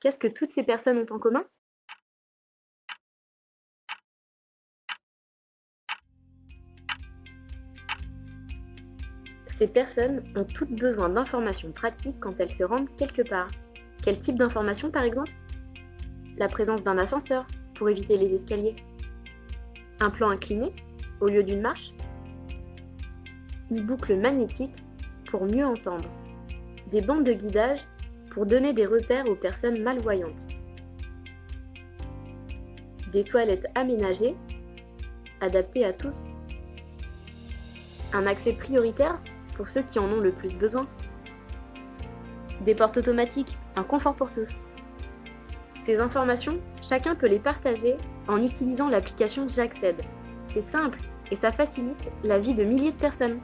Qu'est-ce que toutes ces personnes ont en commun? Ces personnes ont toutes besoin d'informations pratiques quand elles se rendent quelque part. Quel type d'informations par exemple? La présence d'un ascenseur pour éviter les escaliers. Un plan incliné au lieu d'une marche. Une boucle magnétique pour mieux entendre. Des bandes de guidage pour donner des repères aux personnes malvoyantes. Des toilettes aménagées, adaptées à tous. Un accès prioritaire pour ceux qui en ont le plus besoin. Des portes automatiques, un confort pour tous. Ces informations, chacun peut les partager en utilisant l'application J'accède. C'est simple et ça facilite la vie de milliers de personnes.